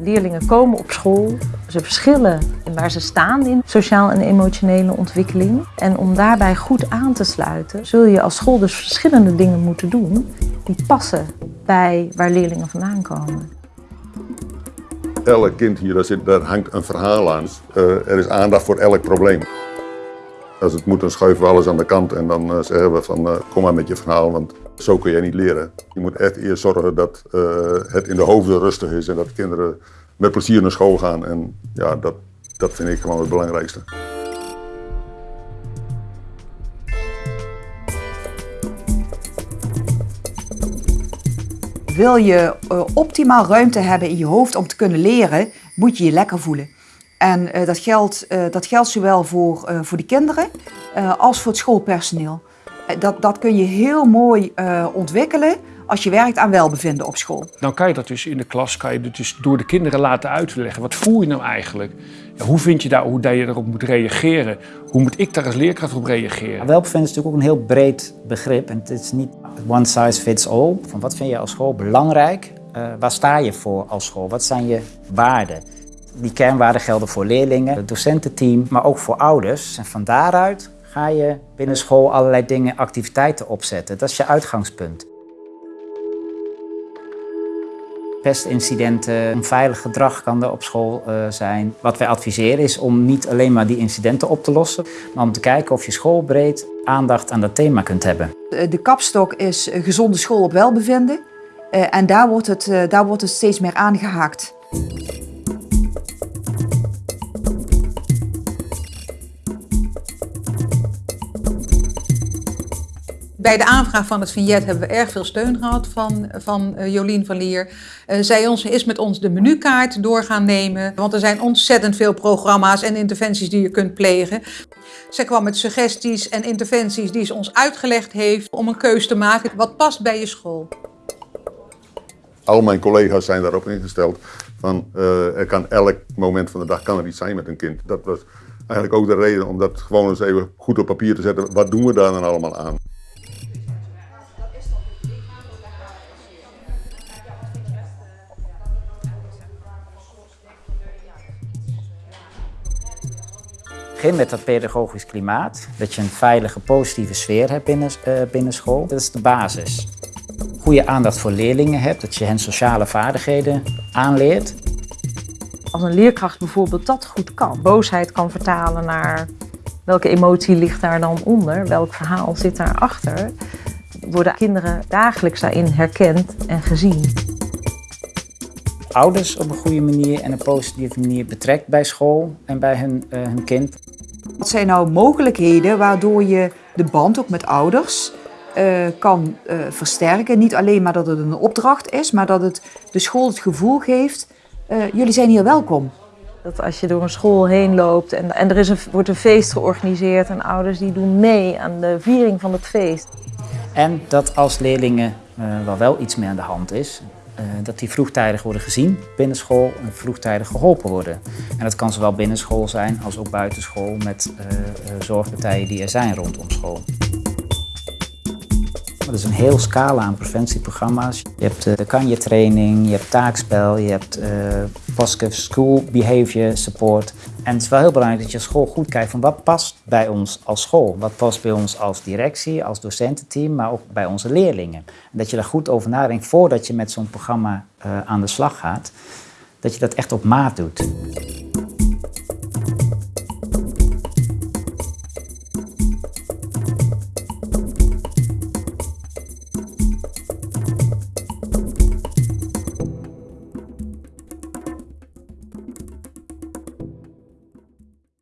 Leerlingen komen op school, ze verschillen in waar ze staan in sociaal en emotionele ontwikkeling. En om daarbij goed aan te sluiten, zul je als school dus verschillende dingen moeten doen die passen bij waar leerlingen vandaan komen. Elk kind hier, daar, zit, daar hangt een verhaal aan. Uh, er is aandacht voor elk probleem. Als het moet, dan schuiven we alles aan de kant en dan uh, zeggen we van uh, kom maar met je verhaal, want zo kun je niet leren. Je moet echt eerst zorgen dat het in de hoofden rustig is en dat kinderen met plezier naar school gaan. En ja, dat, dat vind ik gewoon het belangrijkste. Wil je uh, optimaal ruimte hebben in je hoofd om te kunnen leren, moet je je lekker voelen. En uh, dat, geldt, dat geldt zowel voor, voor de kinderen als voor het schoolpersoneel. Dat, dat kun je heel mooi ontwikkelen als je werkt aan welbevinden op school. Dan kan je dat dus in de klas kan je dus door de kinderen laten uitleggen. Wat voel je nou eigenlijk? Ja, hoe vind je daar hoe je erop moet reageren? Hoe moet ik daar als leerkracht op reageren? Welbevinden is natuurlijk ook een heel breed begrip. En het is niet one size fits all. Van wat vind je als school belangrijk? Uh, waar sta je voor als school? Wat zijn je waarden? Die kernwaarden gelden voor leerlingen, het docententeam, maar ook voor ouders. En van daaruit ga je binnen school allerlei dingen, activiteiten opzetten. Dat is je uitgangspunt. pestincidenten, onveilig gedrag kan er op school uh, zijn. Wat wij adviseren is om niet alleen maar die incidenten op te lossen, maar om te kijken of je schoolbreed aandacht aan dat thema kunt hebben. De kapstok is gezonde school op welbevinden uh, en daar wordt, het, daar wordt het steeds meer aangehaakt. Bij de aanvraag van het vignet hebben we erg veel steun gehad van, van uh, Jolien van Lier. Uh, zij ons, is met ons de menukaart door gaan nemen. Want er zijn ontzettend veel programma's en interventies die je kunt plegen. Zij kwam met suggesties en interventies die ze ons uitgelegd heeft om een keus te maken. Wat past bij je school? Al mijn collega's zijn daarop ingesteld. Van, uh, er kan elk moment van de dag kan er iets zijn met een kind. Dat was eigenlijk ook de reden om dat gewoon eens even goed op papier te zetten. Wat doen we daar dan allemaal aan? Begin met dat pedagogisch klimaat, dat je een veilige, positieve sfeer hebt binnen, uh, binnen school. Dat is de basis. Goede aandacht voor leerlingen hebt, dat je hen sociale vaardigheden aanleert. Als een leerkracht bijvoorbeeld dat goed kan, boosheid kan vertalen naar welke emotie ligt daar dan onder, welk verhaal zit daarachter, worden kinderen dagelijks daarin herkend en gezien ouders op een goede manier en een positieve manier betrekt bij school en bij hun, uh, hun kind. Wat zijn nou mogelijkheden waardoor je de band ook met ouders uh, kan uh, versterken? Niet alleen maar dat het een opdracht is, maar dat het de school het gevoel geeft, jullie zijn hier welkom. Dat als je door een school heen loopt en, en er is een, wordt een feest georganiseerd en ouders die doen mee aan de viering van het feest. En dat als leerlingen wel wel iets meer aan de hand is, dat die vroegtijdig worden gezien binnen school en vroegtijdig geholpen worden. En dat kan zowel binnen school zijn als ook buiten school met uh, uh, zorgpartijen die er zijn rondom school. Er is een heel scala aan preventieprogramma's. Je hebt de Kanje-training, je hebt taakspel, je hebt uh, School Behavior Support. En het is wel heel belangrijk dat je school goed kijkt van wat past bij ons als school. Wat past bij ons als directie, als docententeam, maar ook bij onze leerlingen. En dat je daar goed over nadenkt voordat je met zo'n programma uh, aan de slag gaat. Dat je dat echt op maat doet.